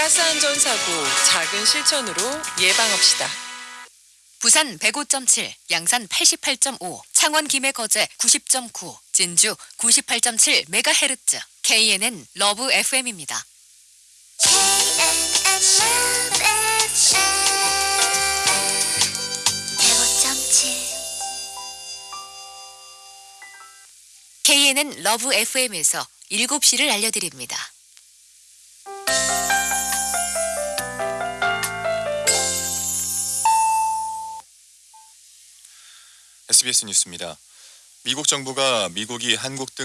가스 안전 사고 작은 실천으로 예방합시다. 부산 105.7, 양산 88.5, 창원 김해 거제 90.9, 진주 98.7 메가헤르츠, KNN 러브 FM입니다. KNN 러브 FM에서 7시를 알려드립니다. SBS 뉴스입니다. 미국 정부가 미국이 한국 등